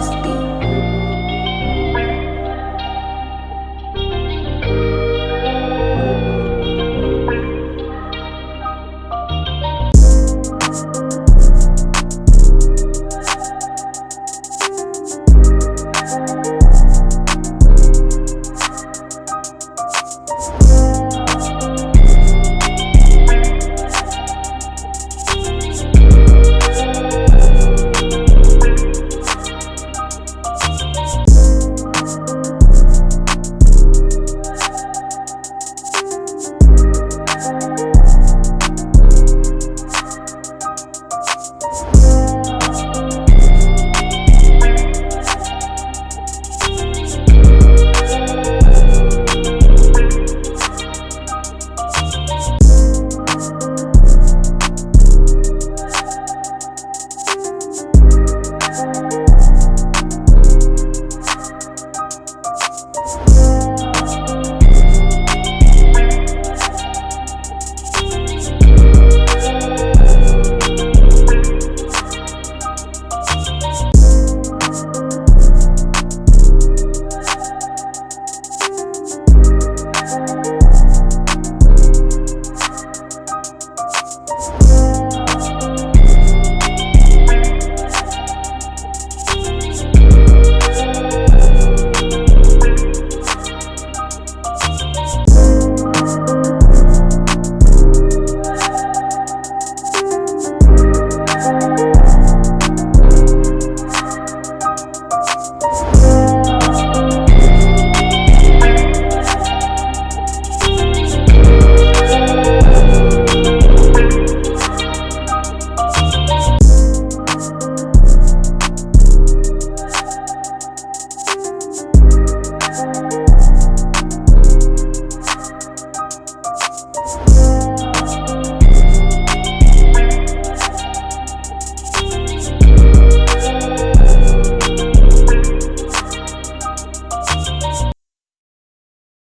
this beat.